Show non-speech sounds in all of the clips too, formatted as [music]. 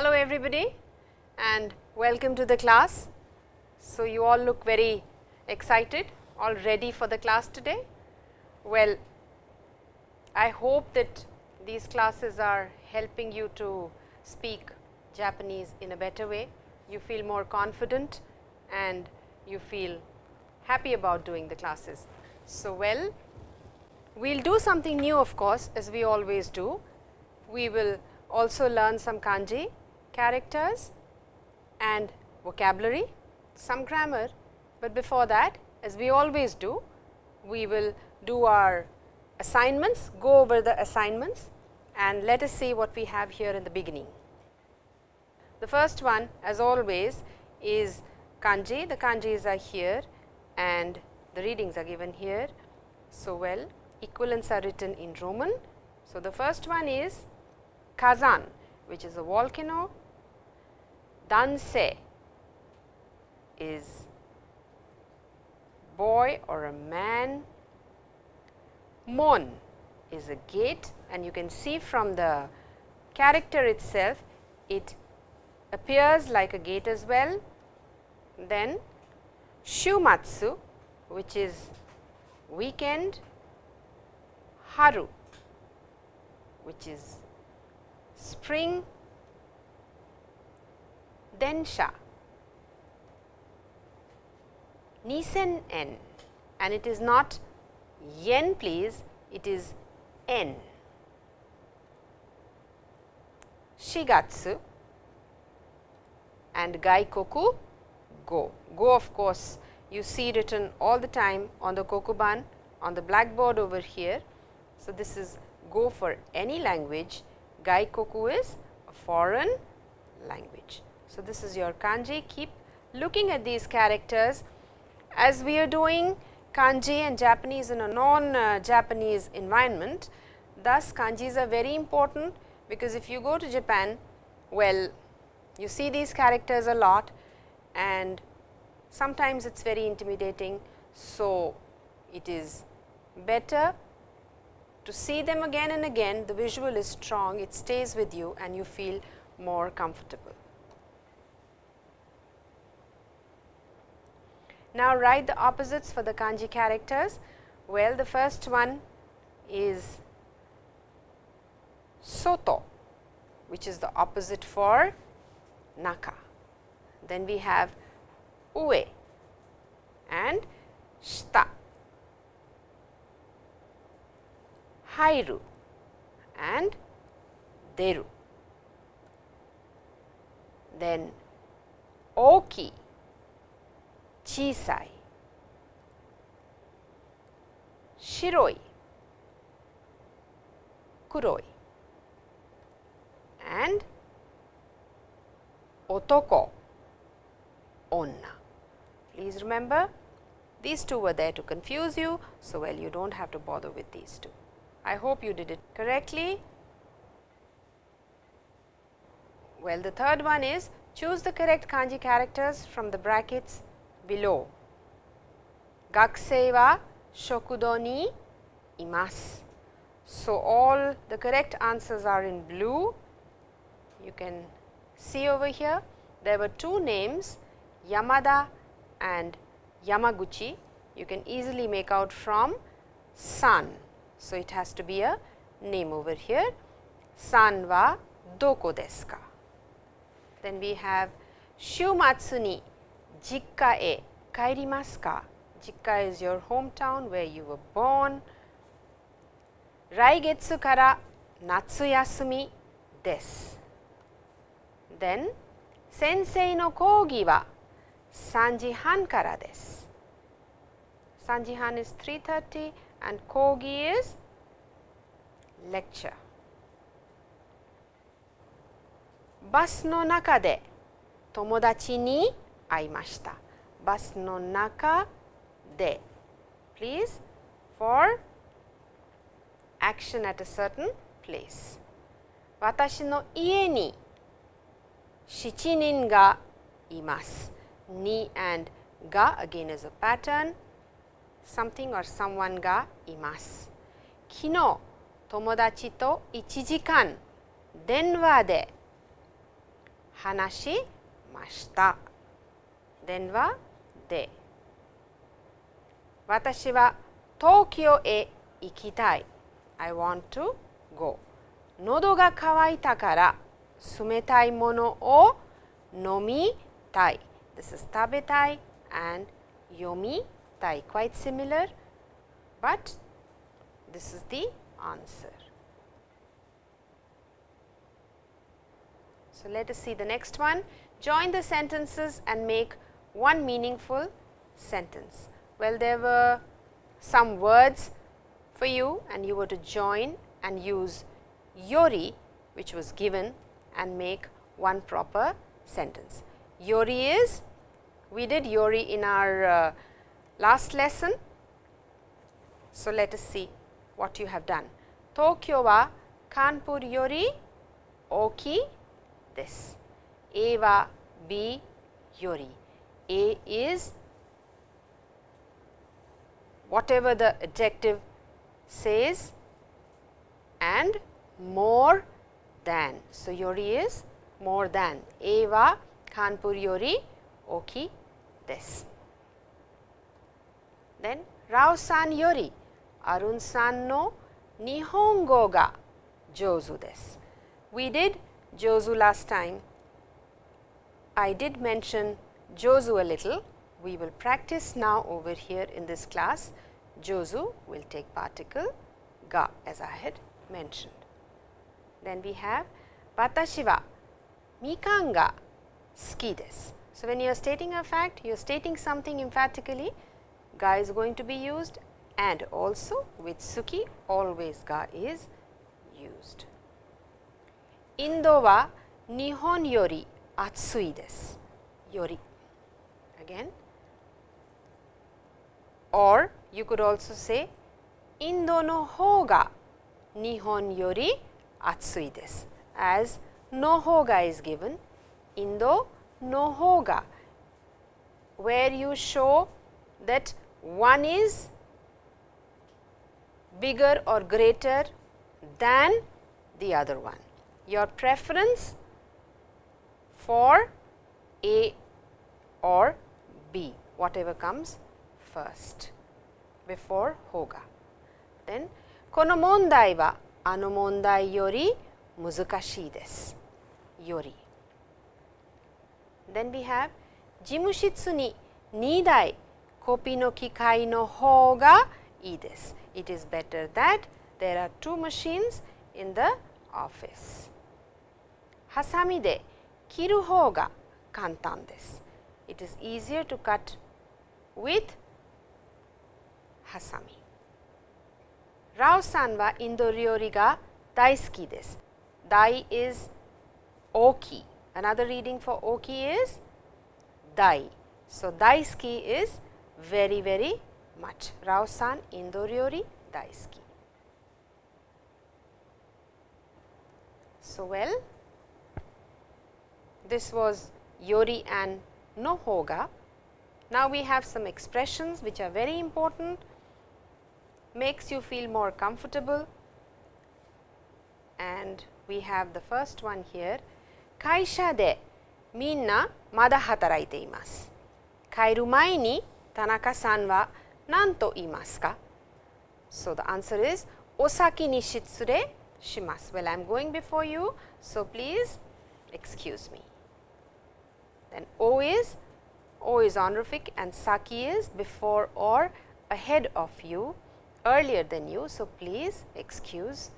Hello everybody and welcome to the class. So, you all look very excited, all ready for the class today. Well, I hope that these classes are helping you to speak Japanese in a better way. You feel more confident and you feel happy about doing the classes. So, well, we will do something new of course, as we always do. We will also learn some kanji characters and vocabulary, some grammar, but before that as we always do, we will do our assignments, go over the assignments and let us see what we have here in the beginning. The first one as always is kanji, the kanjis are here and the readings are given here. So, well equivalents are written in Roman. So, the first one is Kazan which is a volcano, Danse is boy or a man, Mon is a gate. And you can see from the character itself it appears like a gate as well. Then Shumatsu which is weekend, Haru which is spring, Densha, Nisen n and it is not yen please, it is n. Shigatsu and Gaikoku go. Go of course, you see written all the time on the kokuban on the blackboard over here. So, this is go for any language, Gaikoku is a foreign language. So, this is your kanji, keep looking at these characters as we are doing kanji and Japanese in a non uh, Japanese environment. Thus, kanjis are very important because if you go to Japan, well you see these characters a lot and sometimes it is very intimidating. So, it is better to see them again and again the visual is strong it stays with you and you feel more comfortable. Now, write the opposites for the kanji characters. Well, the first one is soto which is the opposite for naka. Then we have ue and shita, hairu and deru. Then oki, chisai, shiroi, kuroi and otoko, onna. Please remember these two were there to confuse you. So, well you do not have to bother with these two. I hope you did it correctly. Well, the third one is choose the correct kanji characters from the brackets below. Gakusei wa shokudo ni imasu. So, all the correct answers are in blue. You can see over here there were two names Yamada and Yamaguchi. You can easily make out from san. So, it has to be a name over here. San wa doko desu ka? Then we have Shumatsu ni jikka e kaerimasu ka? Jikka is your hometown where you were born. Raigetsu kara natsu yasumi desu. Then, sensei no kogi wa 3時半からです。3時半 is 3.30 and kogi is lecture. バスの中で友達に 会いました。バスの中で please for action at a certain place 私の家に7人がいます。ni and ga again is a pattern something or someone ga imasu. Kino tomodachi to 1時間電話で Hanashi mashita. Then wa de. Watashi wa Tokyo e ikitai. I want to go. Nodo ga kawaita kara sumetai mono o nomitai. This is tabetai and yomitai quite similar, but this is the answer. So, let us see the next one. Join the sentences and make one meaningful sentence. Well, there were some words for you and you were to join and use yori which was given and make one proper sentence. Yori is, we did yori in our uh, last lesson. So, let us see what you have done. Tokyo wa Kanpur yori oki desu. A wa B yori. A is whatever the adjective says and more than. So, yori is more than. A wa Kanpur yori oki desu. Then Rao san yori Arun san no Nihongo ga jozu desu. We did jozu last time. I did mention jozu a little. We will practice now over here in this class. Jozu will take particle ga as I had mentioned. Then we have watashi wa mikan ga suki desu. So, when you are stating a fact, you are stating something emphatically, ga is going to be used and also with suki always ga is used. Indo wa Nihon yori atsui desu. Yori again. Or you could also say Indo no hoga Nihon yori atsui desu. As no hoga is given. Indo no hoga where you show that one is bigger or greater than the other one. Your preference for A or B, whatever comes first before hoga. Then, kono mondai wa ano mondai yori muzukashii desu. Yori. Then we have jimushitsu ni 2台コピの機械の方がいいです。it is better that there are two machines in the office. ハサミで切る方が簡単です。 it is easier to cut with hasami. Rao san wa indo ryori ga daisuki desu. Dai is oki. Another reading for oki is dai. So, daisuki is very very much. Rao san indo ryori daisuki. So, well this was Yori and no hoga. Now, we have some expressions which are very important, makes you feel more comfortable and we have the first one here. Kaisha de minna mada hataraite imasu. Kairu mai ni Tanaka-san wa nanto imasu ka? So, the answer is osaki ni shitsure shimasu. Well, I am going before you. So, please excuse me. Then O is O is honorific and saki is before or ahead of you earlier than you. So, please excuse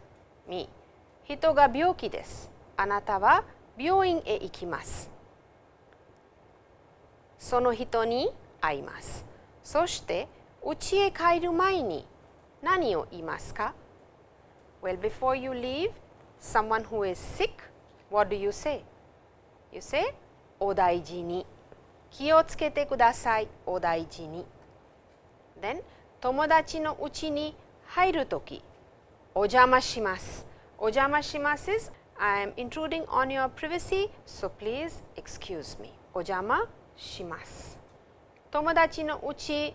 me. Hito ga byoki desu. Anata wa byoin e ikimasu. その人に会います。そして家へ帰る前に何を言いますか Well, before you leave, someone who is sick, what do you say? You say, お大事に。気をつけてください。お大事に。Then, 友達のうちに入るとき、お邪魔します。お邪魔します is, I am intruding on your privacy, so please excuse me. お邪魔します。友達のうち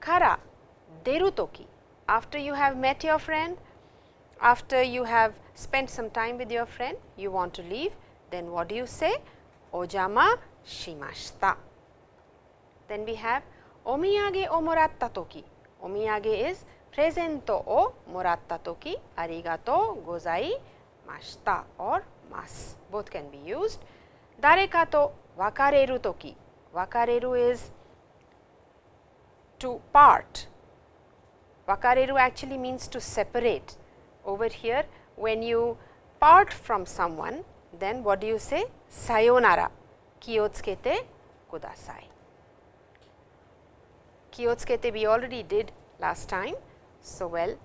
から出るとき、after you have met your friend, after you have spent some time with your friend, you want to leave, then what do you say? Ojama shimashita. Then we have omiyage o moratta toki. Omiyage is present o moratta toki arigato gozaimashita or mas both can be used. Dareka to wakareru toki. Wakareru is to part. Wakareru actually means to separate. Over here when you part from someone then what do you say? Sayonara, kiyotsukete kudasai. Kiyotsukete we already did last time. So, well,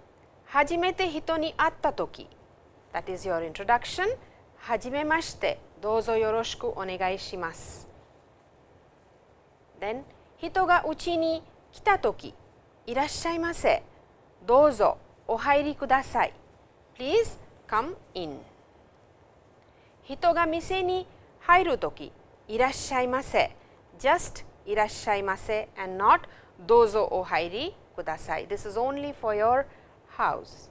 hajimete hito ni atta toki that is your introduction. Hajime mashite, douzo yoroshiku onegai shimasu. Then, hito ga uchi ni kita toki, irashaimase, douzo ohairi kudasai. Please come in. Hito ga mise ni hairu toki, irashaimase, just irashaimase and not dozo ohairi kudasai. This is only for your house.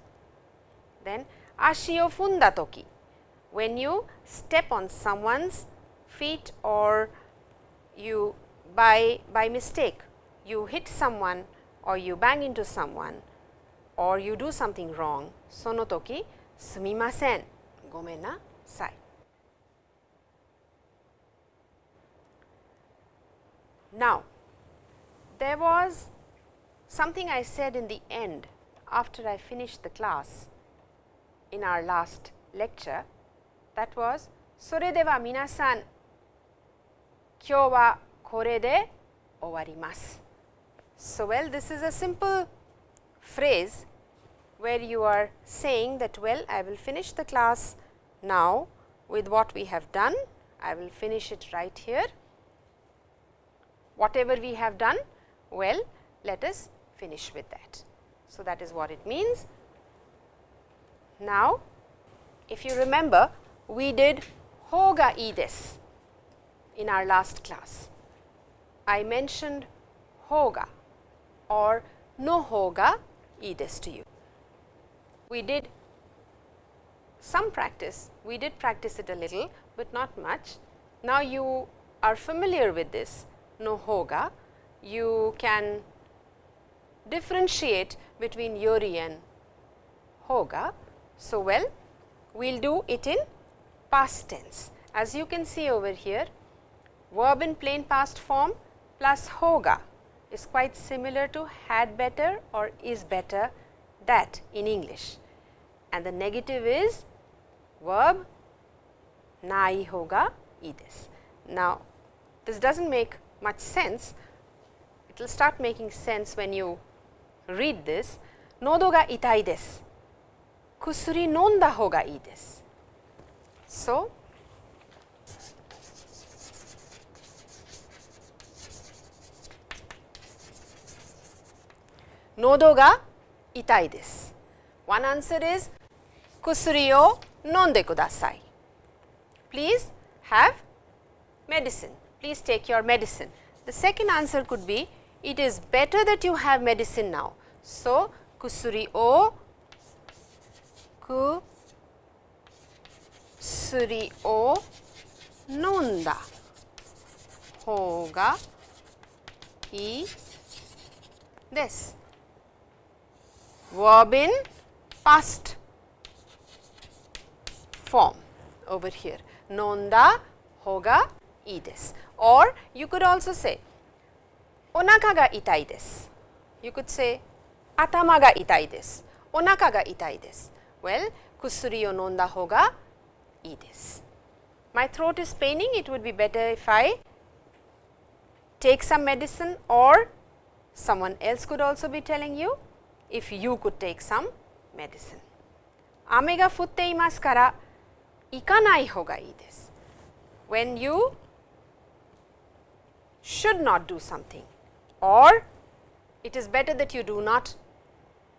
Then ashi o funda toki, when you step on someone's feet or you by, by mistake you hit someone or you bang into someone or you do something wrong, sono toki sumimasen, gomen nasai. Now, there was something I said in the end after I finished the class in our last lecture that was それでは皆さん今日はこれで終わります。So, well this is a simple phrase where you are saying that well I will finish the class now with what we have done, I will finish it right here. Whatever we have done, well let us finish with that. So, that is what it means. Now, if you remember we did hoga ides in our last class. I mentioned hoga or no hoga ides to you. We did some practice, we did practice it a little, but not much. Now, you are familiar with this no hoga, you can differentiate between yori and hoga. So, well we will do it in past tense. As you can see over here verb in plain past form plus hoga is quite similar to had better or is better that in English and the negative is verb nai hoga ides. Now, this does not make much sense, it will start making sense when you read this, nodo ga itai desu, kusuri nonda hou ga ii desu. So, nodo ga itai desu. One answer is kusuri o nonde kudasai. Please have medicine, please take your medicine. The second answer could be it is better that you have medicine now. So, kusuri o kusuri o nonda hoga i ii desu. Verb in past form over here nonda hou ga ii desu or you could also say onaka ga itai desu. You could say atama ga itai desu, onaka ga itai desu. Well, kusuri o nonda hou ga ii desu. My throat is paining, it would be better if I take some medicine or someone else could also be telling you if you could take some medicine. Ame ga futte imasu kara ikanai hou ga ii desu. When you should not do something or it is better that you do not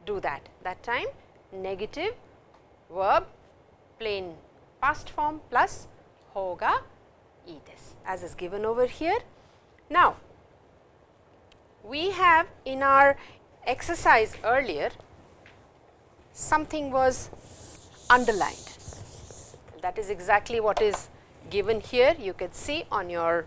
do that. That time negative verb plain past form plus hou ga ii as is given over here. Now, we have in our exercise earlier something was underlined that is exactly what is given here you can see on your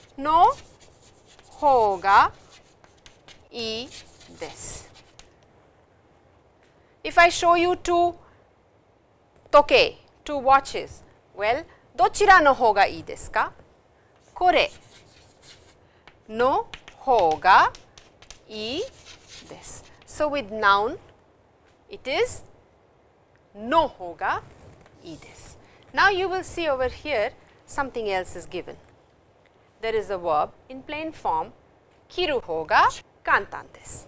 の方がいいです。If I show you two 時計 two watches well どちらの方がいいですかこれの方がいいです。So with noun it is no hoga e this. Now, you will see over here something else is given. There is a verb in plain form kiru hoga kantan desu.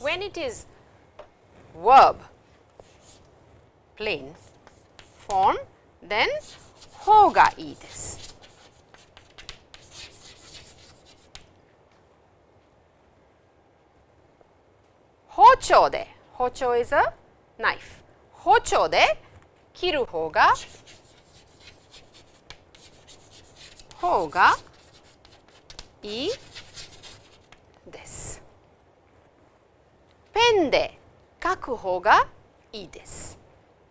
When it is verb plain form then hoga desu. Hocho de, hocho is a knife. Hocho de kiru hoga, hoga ii desu. Pen de kaku hoga ii desu.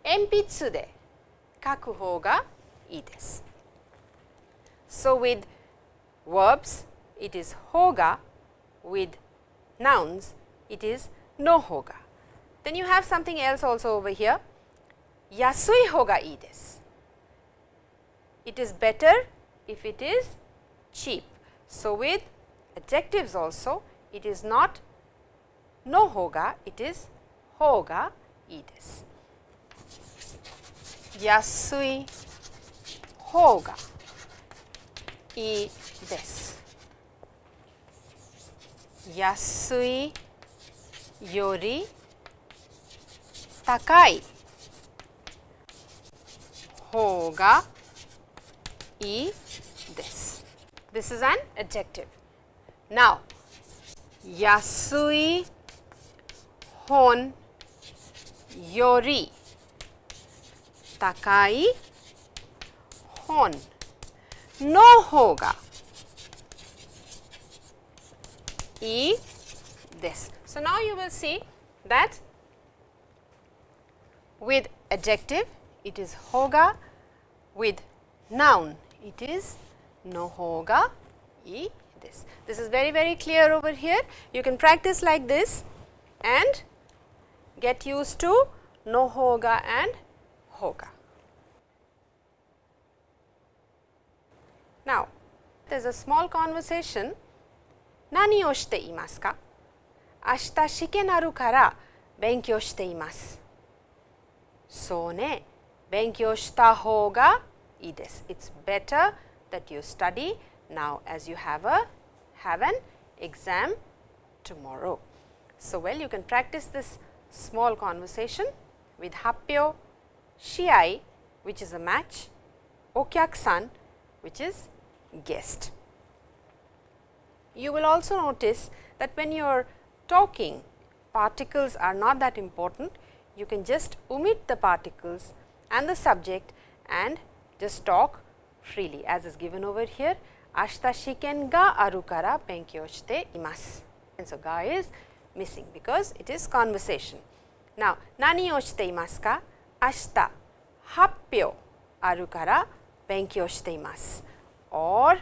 Enpitsu de kaku hoga ii desu. So, with verbs it is hoga, with nouns it is no hoga. Then you have something else also over here, yasui. It is better if it is cheap. So, with adjectives also it is not no hoga, it is hoga ides. Yasui hoga ides. Yasui yori takai hoga ides this. This is an adjective. Now, yasui hon yori takai hon no hoga e this. So, now you will see that with adjective it is hoga, with noun it is no hoga e this. This is very very clear over here. You can practice like this and get used to no hoga and hoga. Now, there is a small conversation. Nani o shite imasu ka? Ashita shike naru kara benkyou shite imasu. So ne, benkyou shita hoga i desu. It's better that you study now as you have a have an exam tomorrow. So, well you can practice this small conversation with Happyo, Shiai which is a match, Okyak-san which is guest. You will also notice that when you are talking particles are not that important, you can just omit the particles and the subject and just talk freely as is given over here. Ashita shiken ga aru kara benkyou shite imasu. And so, ga is missing because it is conversation. Now, nani o shite imasu ka? Ashita happyo aru kara benkyou shite imasu or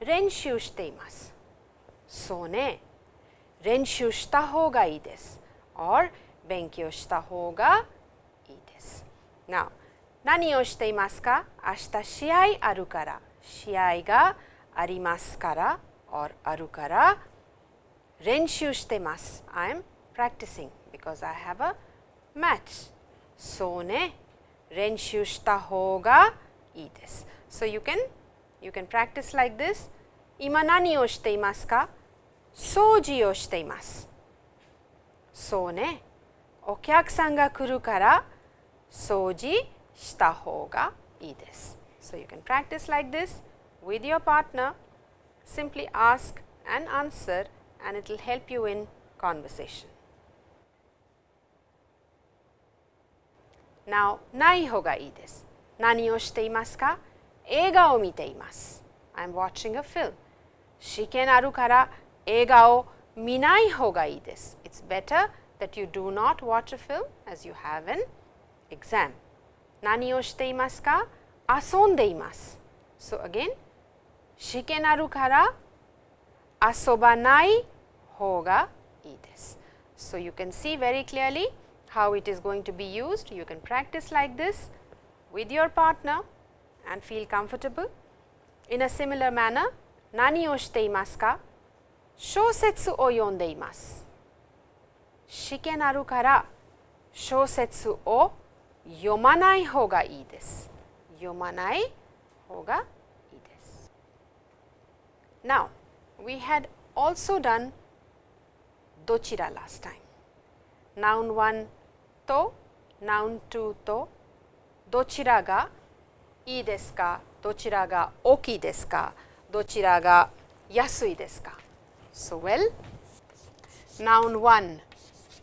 renshū shite imasu. So ne 練習した方がいいです。or 勉強した方がいいです。Now 何をしていますか？明日試合あるから試合がありますからあるから練習してます。I'm practicing because I have a match. そうね練習した方がいいです。So you can you can practice like this 今何をしていますか？掃除をしています。そうね。お客さんが来るから掃除した方がいいです。So, you can practice like this with your partner, simply ask and answer and it will help you in conversation. Now, ない方がいいです。何をしていますか映画を見ています。I am watching a film. 試験あるから映画を見ない方がいいです。It's better that you do not watch a film as you have an exam. 何をしていますか遊んでいます。So again, 試験あるから遊ばない方がいいです。So you can see very clearly how it is going to be used. You can practice like this with your partner and feel comfortable. In a similar manner, 何をしていますか小説を読んでいます。試験あるから小説を読ま ない方がいいです。読まない方がいいです。Now, we had also done どちら last time. Noun 1と Noun 2とどちらがいいですかどちらが大きいですかどちらが安いですか So well, Noun 1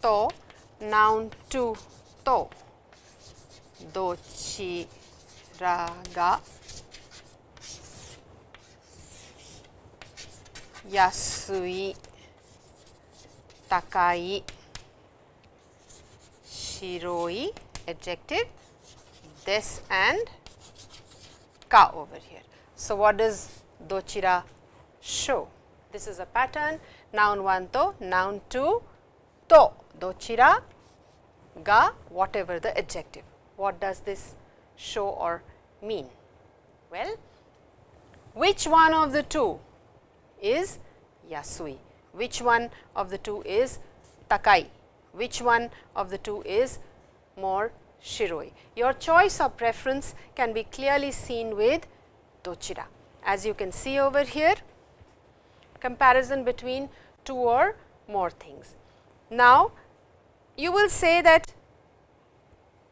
と Noun 2と どちらが安い高い白い yasui adjective. This and ka over here. So, what does dochira show? This is a pattern. Noun 1 to. Noun 2 to. Dochira ga whatever the adjective. What does this show or mean? Well, which one of the two is yasui? Which one of the two is takai? Which one of the two is more shiroi? Your choice or preference can be clearly seen with dochira. As you can see over here, comparison between two or more things. Now, you will say that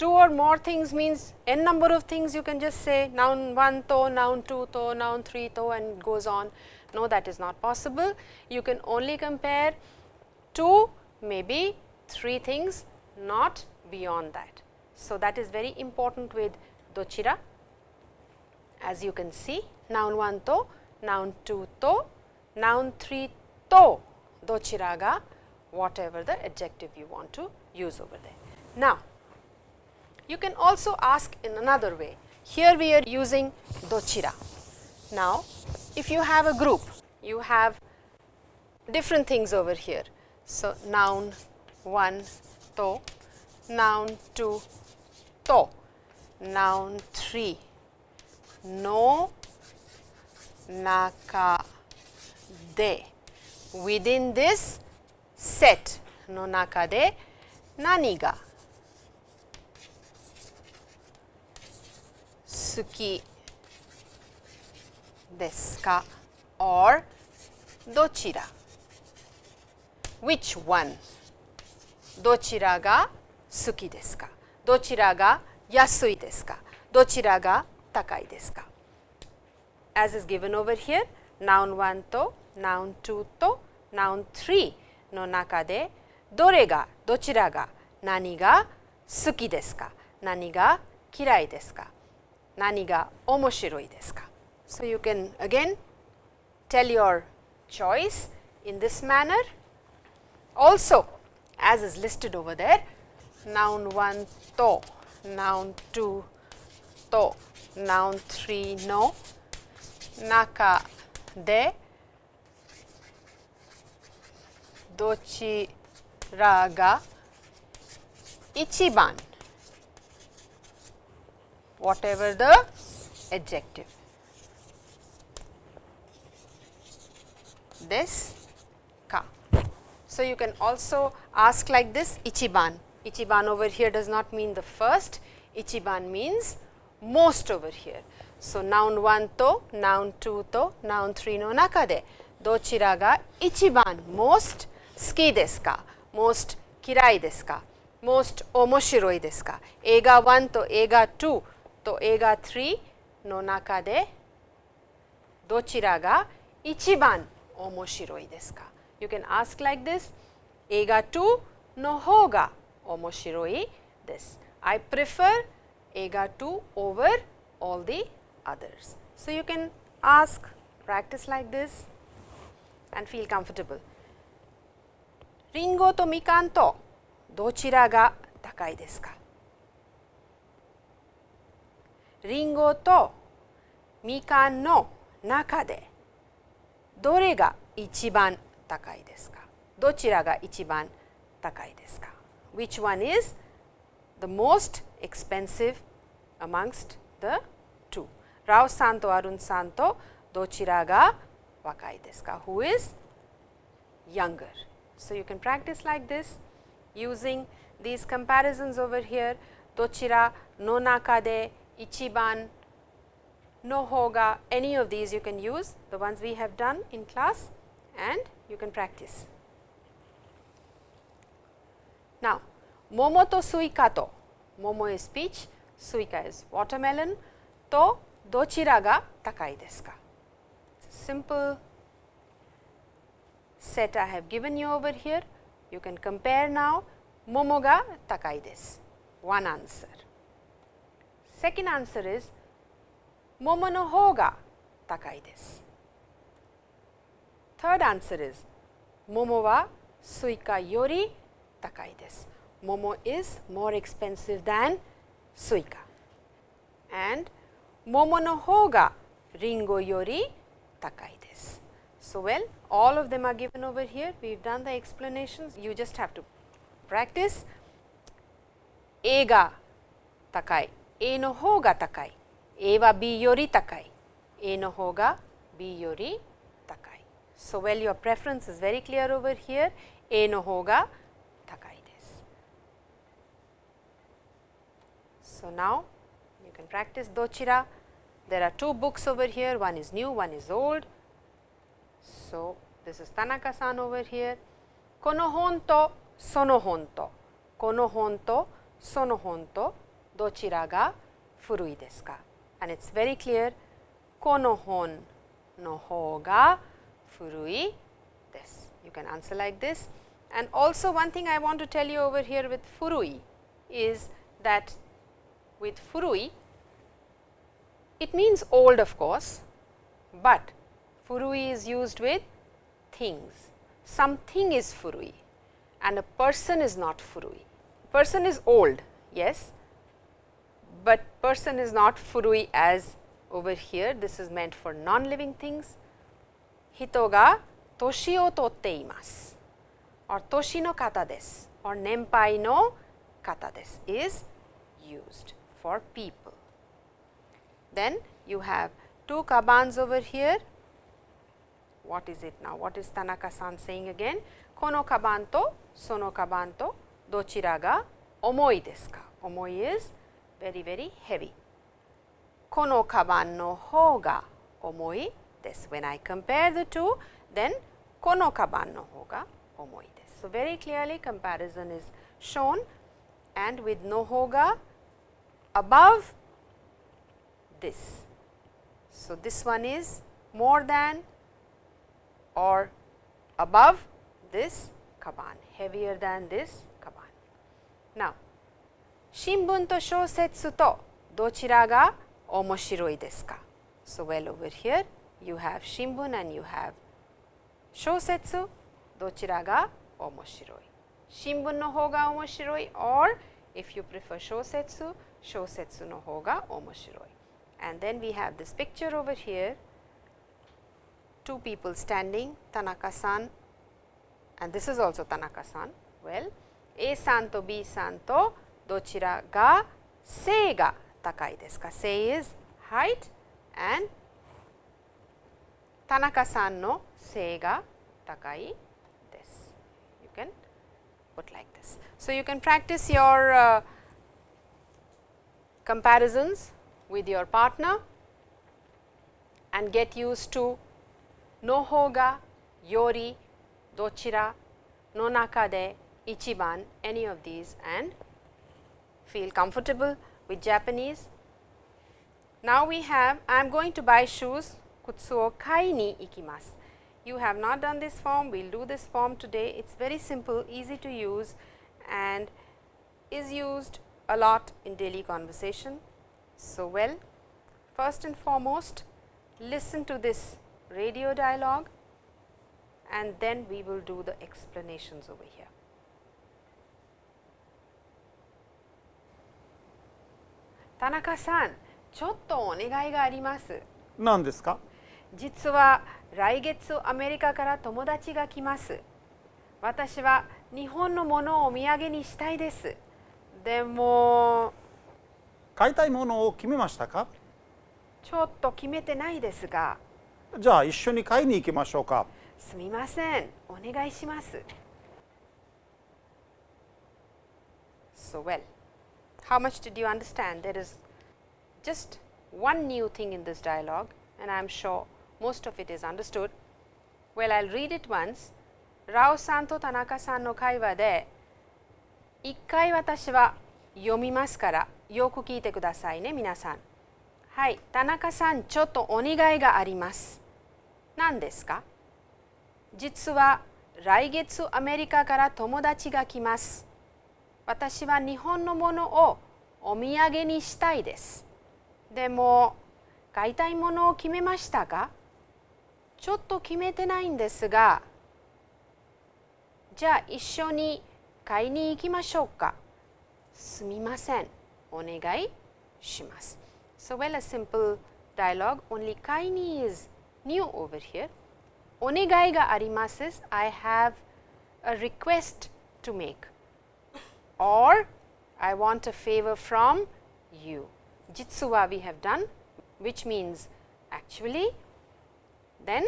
two or more things means n number of things you can just say noun 1 to, noun 2 to, noun 3 to and goes on. No, that is not possible. You can only compare two, maybe three things, not beyond that. So, that is very important with dochira. As you can see, noun 1 to, noun 2 to, noun 3 to, dochira ga, whatever the adjective you want to use over there. Now, you can also ask in another way. Here we are using dochira. Now, if you have a group, you have different things over here. So, noun 1 to, noun 2 to, noun 3 no naka de. Within this set no naka de nani ga suki desu ka or dochira which one どちらが好きですかどちらが安いですかどちらが高いですか As is given over here, noun 1と noun 2と noun 3の中でどれがどちらが何が好きですか何が嫌いですか 何が面白いですか So you can again tell your choice in this manner. Also, as is listed over there, noun 1 to, noun 2 to, noun 3 no, naka de, どちらが一番 whatever the adjective. This ka. So, you can also ask like this ichiban. Ichiban over here does not mean the first, ichiban means most over here. So, noun 1 to, noun 2 to, noun 3 no nakade dochira ga ichiban most suki desu ka, most kirai desu ka, most omoshiroi desu ka, eiga 1 to ega 2と映画3の中でどちらが一番面白いですか ?You can ask like this 映画2の方が面白いです。I prefer 映画2 over all the others. So, you can ask practice like this and feel comfortable. りんごとみかんとどちらが高いですか りんごとみかんの中でどれが一番高いですかどちらが一番高いですか ?Which one is the most expensive amongst the two? ラオさんとアルンさんとどちらが若いですか ?Who is younger? So, you can practice like this using these comparisons over here どちらの中で Ichiban, Nohoga, any of these you can use the ones we have done in class and you can practice. Now, momo to suika to, momo is peach, suika is watermelon, to dochira ga takai desu ka? Simple set I have given you over here. You can compare now momo ga takai desu, one answer second answer is momo no hou ga takai desu. Third answer is momo wa suika yori takai desu. Momo is more expensive than suika. And momo no hou ga ringo yori takai desu. So, well all of them are given over here. We have done the explanations. You just have to practice. A ga takai A の方が高い、A は B より高い、A の方が B より高い。So, well your preference is very clear over here, A の方が高いです。So, now you can practice どちら There are two books over here, one is new, one is old. So, this is Tanaka san over here. この本とその本とこの本とその本と dochira ga? And it's very clear, kono. You can answer like this. And also one thing I want to tell you over here with furui is that with furui, it means old of course, but furui is used with things. Something is furui and a person is not furui. Person is old, yes, but person is not furui as over here. This is meant for non-living things. Hito ga toshi o totte imasu or toshi no kata desu or nenpai no kata desu is used for people. Then you have two kabans over here. What is it now? What is Tanaka-san saying again? Kono kaban to sono kaban to dochira ga omoi desu ka? Omoi is very very heavy. このカバンの方が重いです。When I compare the two, then このカバンの方が重いです。So very clearly comparison is shown and with no 方が above this. So this one is more than or above this kaban, heavier than this kaban. Now, 新聞と小説とどちらが面白いですか So, well over here you have 新聞 and you have 小説どちらが面白い新聞の方が面白い or if you prefer 小説小説の方が面白い and then we have this picture over here two people standing Tanaka-san and this is also Tanaka-san. Well, A さんと B さんと どちらが背が高いですか ?Say is height and 田中さんの背が高いです。You can put like this. So, you can practice your uh, comparisons with your partner and get used to no hoga, yori, dochira, no nakade, ichiban, any of these and feel comfortable with Japanese Now, we have I am going to buy shoes kutsu o kai ni ikimasu. You have not done this form, we will do this form today. It is very simple, easy to use and is used a lot in daily conversation. So, well, first and foremost, listen to this radio dialogue and then we will do the explanations over here. 田中さん、ちょっとお願いがあります。何ですか？実は来月アメリカから友達が来ます。私は日本のものをお土産にしたいです。でも買いたいものを決めましたか？ちょっと決めてないですが。じゃあ一緒に買いに行きましょうか。すみません。お願いします。So well how much did you understand there is just one new thing in this dialogue and I am sure most of it is understood well I will read it once ラオさんと田中さんの会話で一回私は読みますからよく聞いてくださいね皆さんはい田中さんちょっとお願いがあります何ですか実は来月アメリカから友達が来ます私は日本のものをお土産にしたいです。でも買いたいものを決めましたかちょっと決めてないんですがじゃあ一緒に買いに行きましょうか。すみません。お願いします。So well a simple dialogue. Only 買いに is new over here. お願いがあります I have a request to make. or I want a favor from you. Jitsuwa we have done which means actually then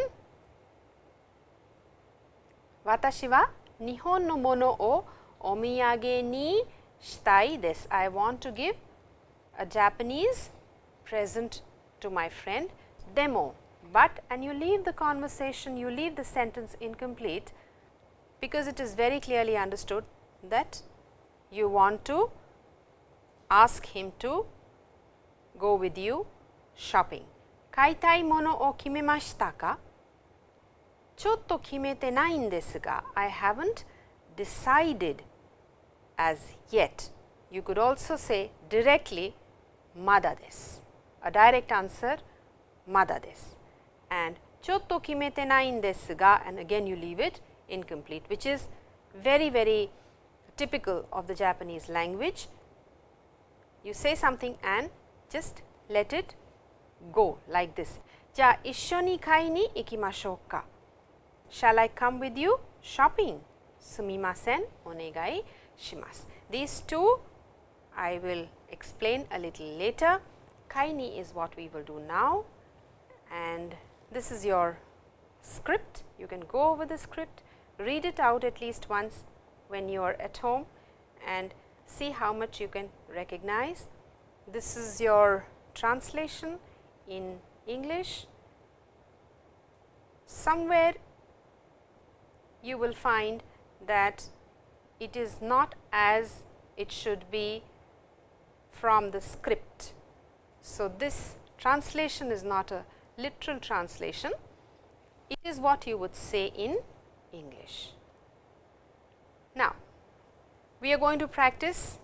watashi wa Nihon no mono o omiyage ni shitai desu. I want to give a Japanese present to my friend demo, but and you leave the conversation, you leave the sentence incomplete because it is very clearly understood that you want to ask him to go with you shopping. 買いたいものを決めましたかちょっと決めてないんですが I haven't decided as yet. You could also say directly mada desu. A direct answer mada desu. And ちょっと決めてないんですが and again you leave it incomplete which is very very typical of the Japanese language. You say something and just let it go like this. じゃあ一緒に買いに行きましょうか。Shall I come with you shopping? すみません、お願いします。These two I will explain a little later. Kaini is what we will do now and this is your script. You can go over the script, read it out at least once when you are at home and see how much you can recognize. This is your translation in English. Somewhere you will find that it is not as it should be from the script. So, this translation is not a literal translation, it is what you would say in English. We are going to practice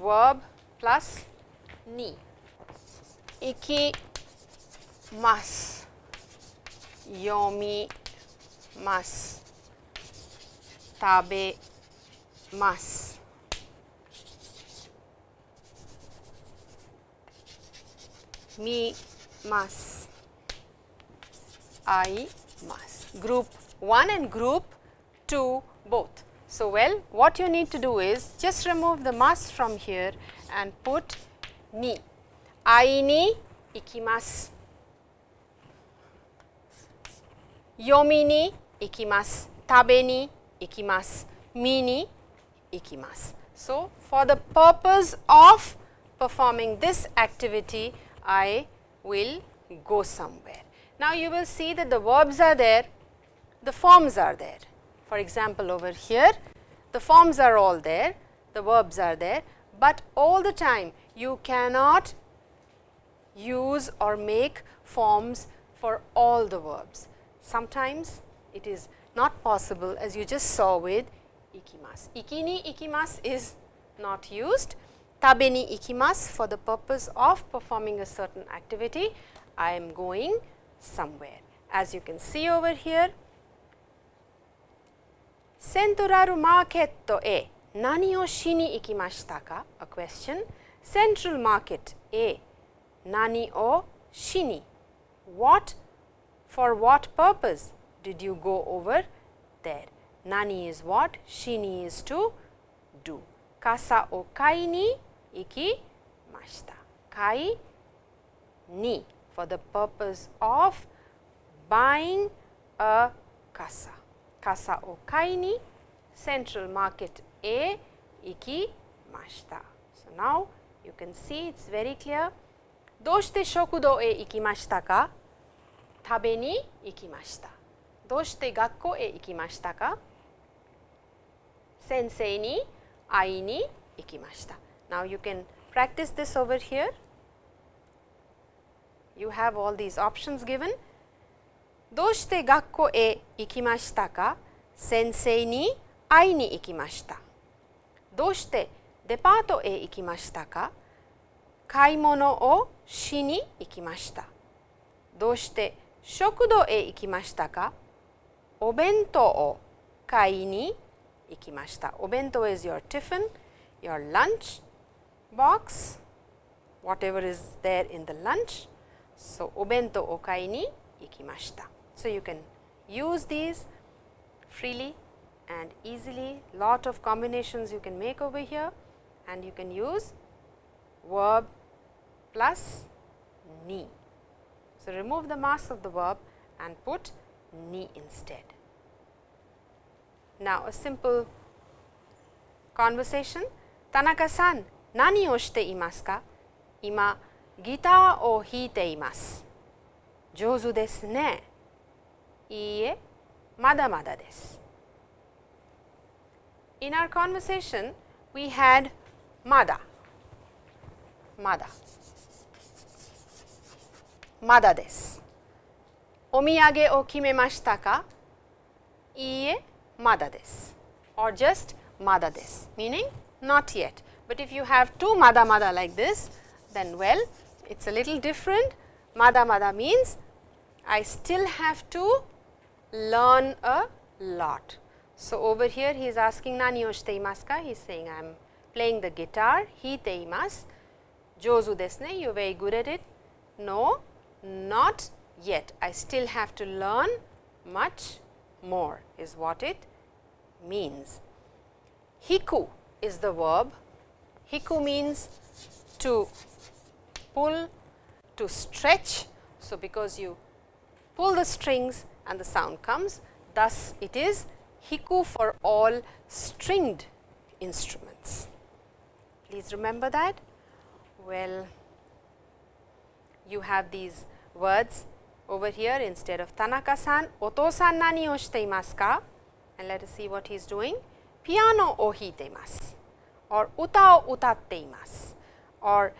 verb plus ni. Iki mas, yomi mas, tabe mas. Mi mas. I mas. Group 1 and group 2 both. So, well what you need to do is just remove the mas from here and put ni. I ni ikimasu. Yomi ni ikimasu. Tabe ni ikimasu. Mi ni ikimasu. So, for the purpose of performing this activity, I will go somewhere. Now, you will see that the verbs are there, the forms are there. For example, over here, the forms are all there, the verbs are there, but all the time you cannot use or make forms for all the verbs. Sometimes it is not possible as you just saw with ikimasu. Iki ni ikimasu is not used. Tabe ni ikimasu for the purpose of performing a certain activity. I am going somewhere. As you can see over here, セントラルマーケットへ何をしに行きましたか ?A question. Central Market へ何をしに What for what purpose did you go over there? Nani is what? Shini is to do. Kasa o kai ni ikimashita. Kai ni for the purpose of buying a kasa. Kasa o kai ni central market A ikimashita. So, now you can see it is very clear. どうして食堂へ行きましたか食べに行きました。どうして学校へ行きましたか先生に会いに行きました。Now, you can practice this over here. You have all these options given. どうして学校へ行きましたか？先生に会いに行きました。どうしてデパートへ行きましたか？買い物をしに行きました。どうして食堂へ行きましたか？お弁当を買いに行きました。お弁当 is your tiffin, your lunch box, whatever is there in the lunch. So, お弁当を買いに行きました。So, you can use these freely and easily, lot of combinations you can make over here and you can use verb plus ni. So, remove the mass of the verb and put ni instead. Now, a simple conversation. Tanaka-san, nani o shite imasu ka? Ima, guitar o hiite imasu. Jozu desu ne. Iie, mada mada desu. In our conversation, we had mada, mada. まだです。お土産を決めましたかいいえ、まだです。or just まだです meaning not yet. But if you have two mada mada like this, then well, it's a little different. Mada mada means I still have to learn a lot. So, over here he is asking nani o shite imasu ka? He is saying I am playing the guitar, hiite imasu. Jozu desu ne, you are very good at it. No, not yet. I still have to learn much more is what it means. Hiku is the verb. Hiku means to pull, to stretch. So, because you pull the strings and the sound comes, thus it is hiku for all stringed instruments. Please remember that. Well, you have these words over here instead of Tanaka-san, Oto-san nani o shite imasu ka? And let us see what he is doing. Piano o hiite imasu or uta o utatte imasu or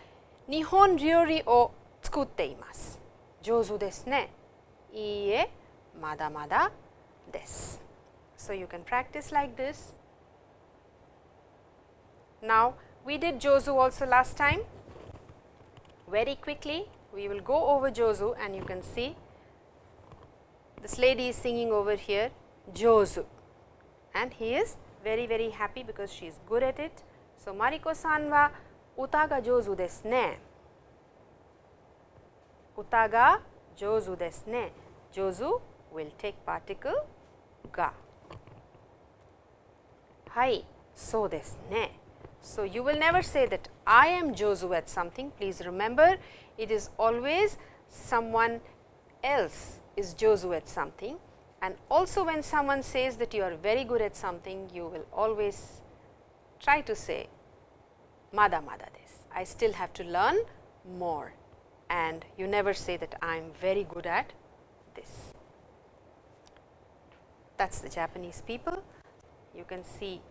nihon ryori o tsukutte imasu. Jozu desu ne. Iie, mada mada desu. So, you can practice like this. Now, we did Jozu also last time. Very quickly, we will go over Jozu and you can see this lady is singing over here Jozu and he is very very happy because she is good at it. So, Mariko-san wa uta ga jozu desu ne. Uta ga jozu desu ne. Jozu will take particle ga. Hai, so desu ne. So, you will never say that I am Josu at something. Please remember it is always someone else is Josu at something and also when someone says that you are very good at something you will always try to say mada mada des. I still have to learn more and you never say that I am very good at this. That is the Japanese people. You can see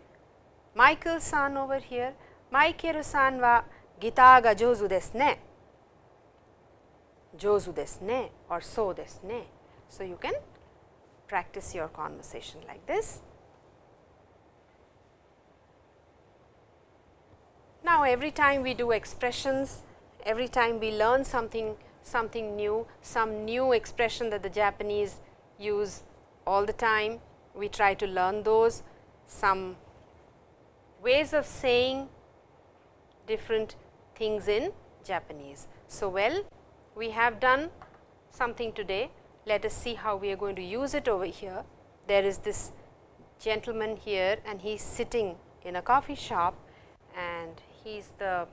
Michael san over here. Michael san wa guitar ga jozu desu ne. jozu desu ne or so desu ne. So, you can practice your conversation like this. Now, every time we do expressions, every time we learn something something new, some new expression that the Japanese use all the time, we try to learn those, some ways of saying different things in Japanese. So, well we have done something today, let us see how we are going to use it over here. There is this gentleman here and he is sitting in a coffee shop and he is the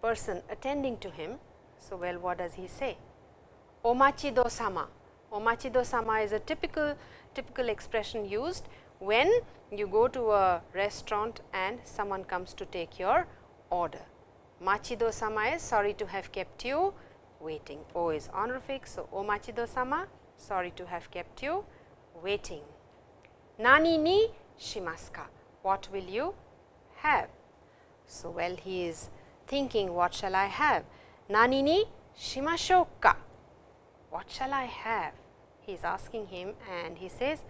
person attending to him. So, well what does he say? Omachido sama. Omachido sama is a typical typical expression used when you go to a restaurant and someone comes to take your order. Machido sama is sorry to have kept you waiting. O is honorific. So, o machido sama sorry to have kept you waiting. Nani ni shimasu ka? What will you have? So, well he is thinking what shall I have? Nani ni shimashou ka? What shall I have? He is asking him and he says,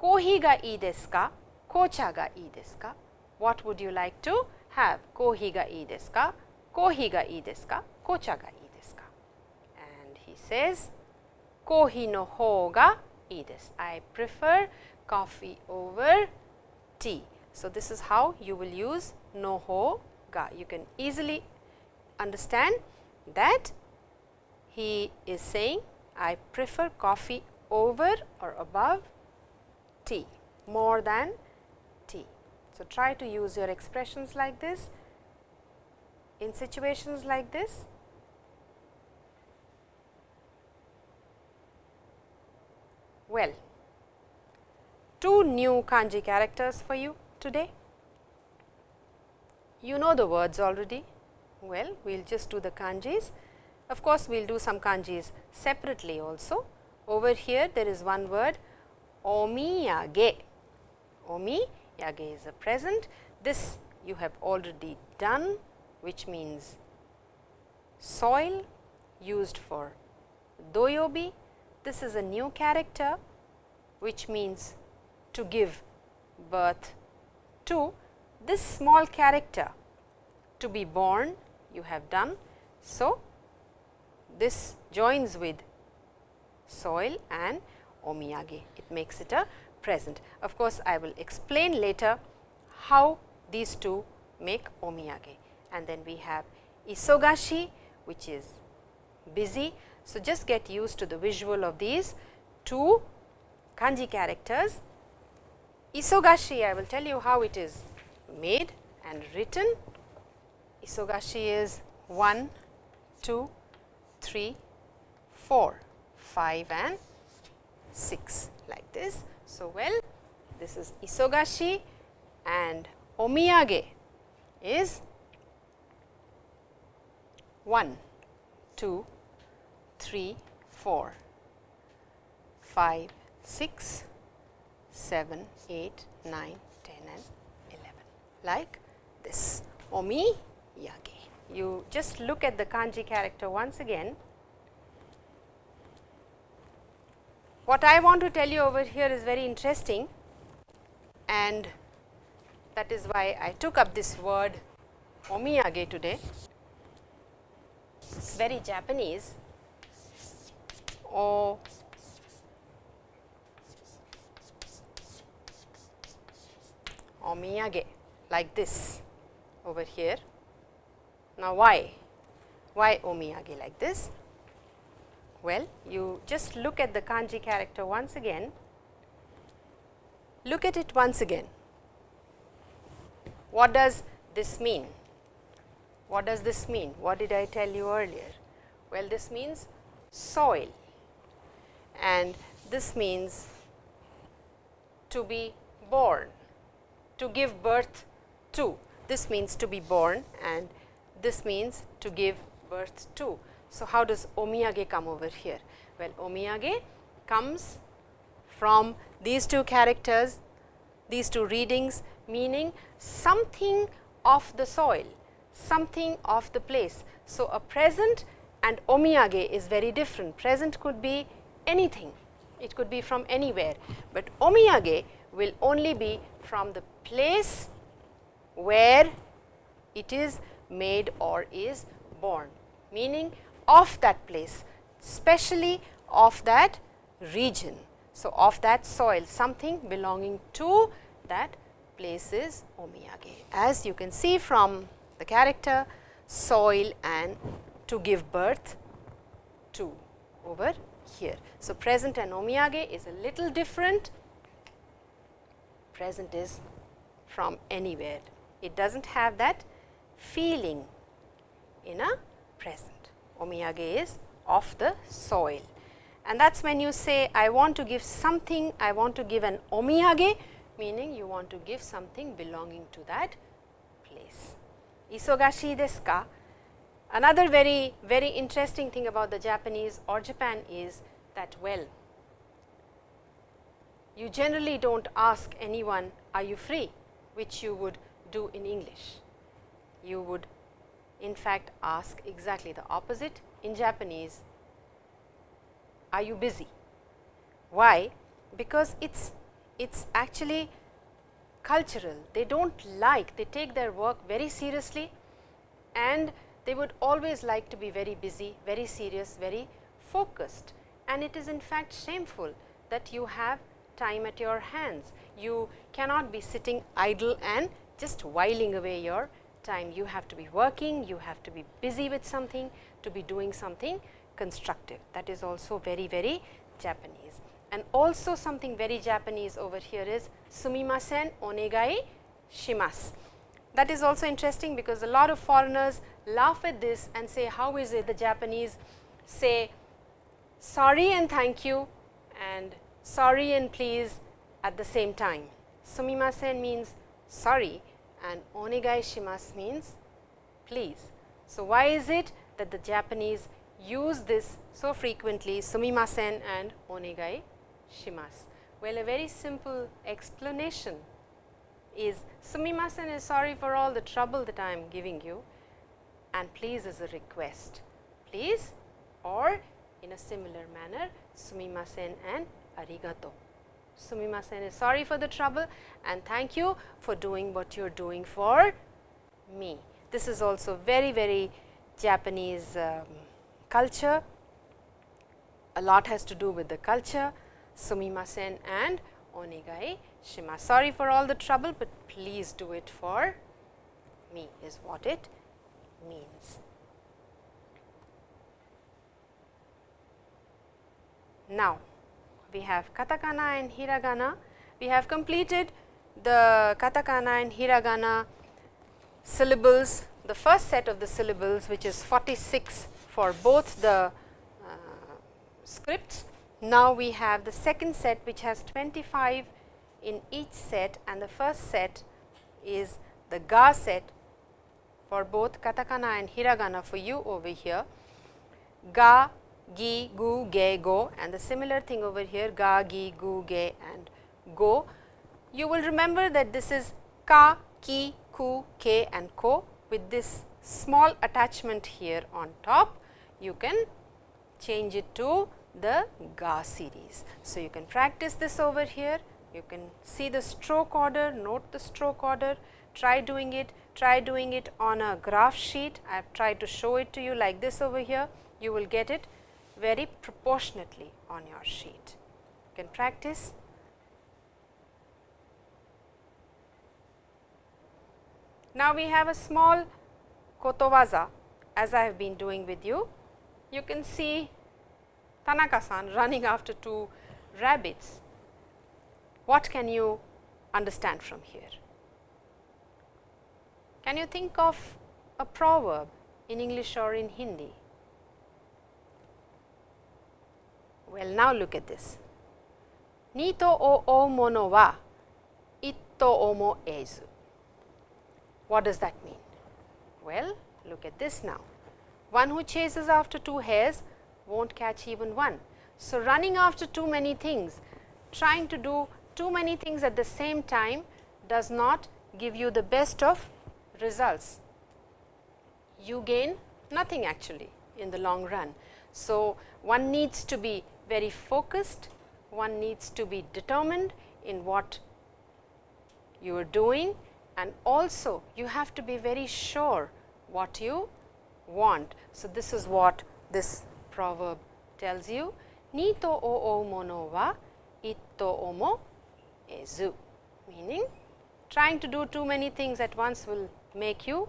Kohi ga ii desu ka? Kocha ga ii desu ka? What would you like to have? Kohi ga ii desu ka? Kohi ga ii desu ka? Kocha ga ii desu ka? And he says, Kohi no hou ga ii desu. I prefer coffee over tea. So, this is how you will use no hou ga. You can easily understand that he is saying I prefer coffee over or above tea more than tea. So, try to use your expressions like this in situations like this. Well, two new kanji characters for you today. You know the words already. Well, we will just do the kanjis. Of course, we will do some kanjis separately also. Over here there is one word omiyage. Omiyage is a present. This you have already done which means soil used for doyobi. This is a new character which means to give birth to this small character to be born you have done. So, this joins with soil and omiyage, it makes it a present. Of course, I will explain later how these two make omiyage and then we have isogashi which is busy. So, just get used to the visual of these two kanji characters. Isogashi I will tell you how it is made and written. Isogashi is 1, 2, 3, 4, 5 and 6 like this. So, well this is isogashi and omiyage is 1, 2, 3, 4, 5, 6, 7, 8, 9, 10 and 11 like this omiyage. You just look at the kanji character once again. What I want to tell you over here is very interesting and that is why I took up this word omiyage today. It is very Japanese. O omiyage like this over here. Now, why? Why omiyage like this? Well, you just look at the kanji character once again. Look at it once again. What does this mean? What does this mean? What did I tell you earlier? Well, this means soil and this means to be born, to give birth to. This means to be born and this means to give birth to. So, how does omiyage come over here? Well, omiyage comes from these two characters, these two readings meaning something of the soil, something of the place, So, a present and omiyage is very different. Present could be anything, it could be from anywhere, but omiyage will only be from the place where it is made or is born, meaning of that place, especially of that region. So, of that soil something belonging to that place is omiyage. As you can see from the character soil and to give birth to over here. So, present and omiyage is a little different, present is from anywhere. It does not have that feeling in a present. Omiyage is of the soil and that is when you say I want to give something, I want to give an omiyage meaning you want to give something belonging to that place. Isogashi desu ka? Another very, very interesting thing about the Japanese or Japan is that well, you generally do not ask anyone are you free which you would do in English. You would in fact ask exactly the opposite in Japanese are you busy? Why? Because it's it's actually cultural. They don't like, they take their work very seriously and they would always like to be very busy, very serious, very focused. And it is in fact shameful that you have time at your hands. You cannot be sitting idle and just whiling away your time. You have to be working, you have to be busy with something, to be doing something constructive. That is also very, very Japanese. And also something very Japanese over here is sumimasen onegai shimasu. That is also interesting because a lot of foreigners laugh at this and say how is it the Japanese say sorry and thank you and sorry and please at the same time. Sumimasen means sorry and onegai shimasu means please. So, why is it that the Japanese use this so frequently sumimasen and onegai shimasu? Well, a very simple explanation is sumimasen is sorry for all the trouble that I am giving you and please is a request. Please or in a similar manner sumimasen and arigato. Sumimasen is sorry for the trouble and thank you for doing what you are doing for me. This is also very, very Japanese um, culture. A lot has to do with the culture, sumimasen and onegai shima. Sorry for all the trouble, but please do it for me is what it means. Now, we have katakana and hiragana. We have completed the katakana and hiragana syllables, the first set of the syllables which is 46 for both the uh, scripts. Now, we have the second set which has 25 in each set and the first set is the ga set for both katakana and hiragana for you over here. Ga, gi, gu, ge, go and the similar thing over here ga, gi, gu, ge and go. You will remember that this is ka, ki, ku, ke and ko with this small attachment here on top. You can change it to the ga series. So, you can practice this over here. You can see the stroke order, note the stroke order, try doing it, try doing it on a graph sheet. I have tried to show it to you like this over here. You will get it very proportionately on your sheet. You can practice. Now, we have a small kotowaza as I have been doing with you. You can see Tanaka-san running [laughs] after two rabbits. What can you understand from here? Can you think of a proverb in English or in Hindi? Well, now look at this. Nito o o mono wa itto omo ezu. What does that mean? Well, look at this now. One who chases after two hares won't catch even one. So, running after too many things, trying to do too many things at the same time does not give you the best of results. You gain nothing actually in the long run. So, one needs to be very focused, one needs to be determined in what you are doing. And also you have to be very sure what you want. So, this is what this proverb tells you. Ni to o o mono wa itto o mo ezu. Meaning trying to do too many things at once will make you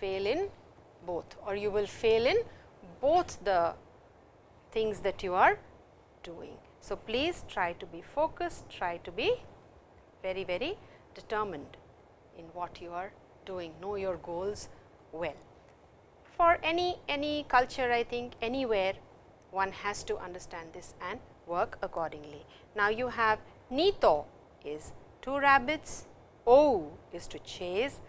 fail in both or you will fail in both the things that you are doing. So, please try to be focused, try to be very, very determined in what you are doing, know your goals well. For any, any culture I think anywhere one has to understand this and work accordingly. Now, you have Nito is two rabbits, O is to chase,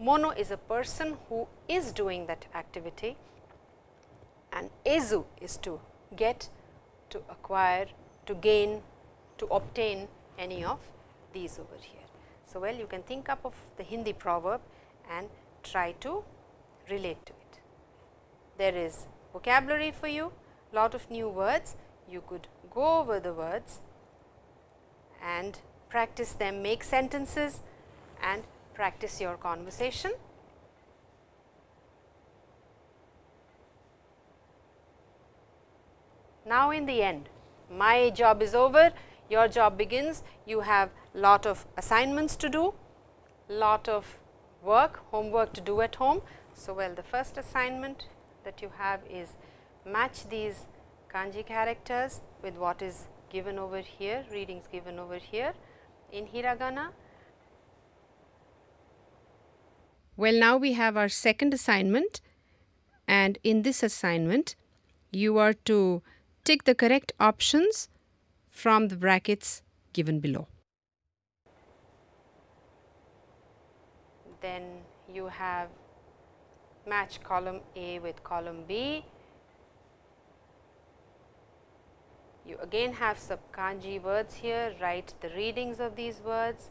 Mono is a person who is doing that activity and Ezu is to get, to acquire, to gain, to obtain any of these over here. So, well you can think up of the Hindi proverb and try to relate to it. There is vocabulary for you, lot of new words, you could go over the words and practice them, make sentences and practice your conversation. Now, in the end, my job is over, your job begins, you have lot of assignments to do, lot of work, homework to do at home. So, well the first assignment that you have is match these kanji characters with what is given over here, readings given over here in hiragana. Well, now we have our second assignment and in this assignment you are to tick the correct options from the brackets given below. Then you have match column A with column B. You again have some kanji words here, write the readings of these words,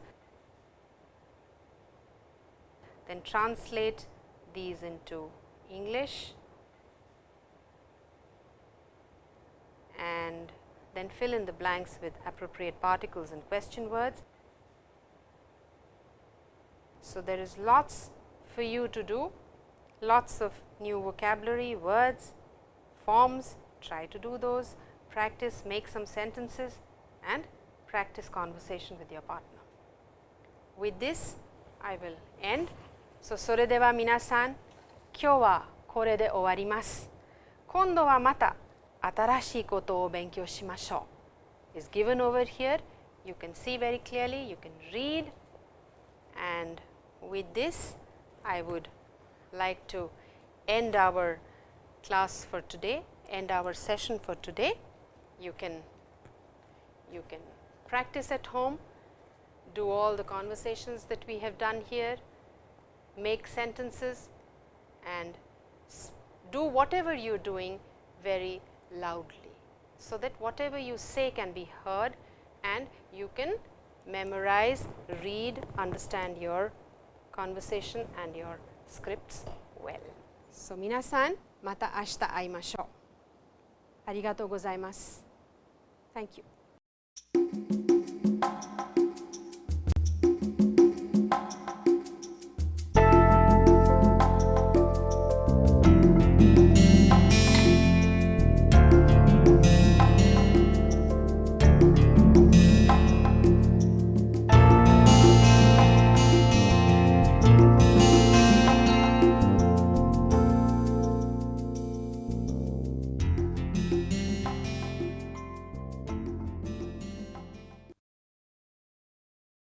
then translate these into English and then fill in the blanks with appropriate particles and question words. So, there is lots for you to do, lots of new vocabulary, words, forms, try to do those, practice, make some sentences and practice conversation with your partner. With this, I will end. So, それでは皆さん、今日はこれで終わります。今度はまた atarashi koto o benkyou shimashou is given over here. You can see very clearly, you can read. And with this I would like to end our class for today, end our session for today. You can, you can practice at home, do all the conversations that we have done here, make sentences and do whatever you are doing very loudly so that whatever you say can be heard and you can memorize, read, understand your conversation and your scripts well. So, minasan mata ashita aimashou. Arigatou gozaimasu. Thank you.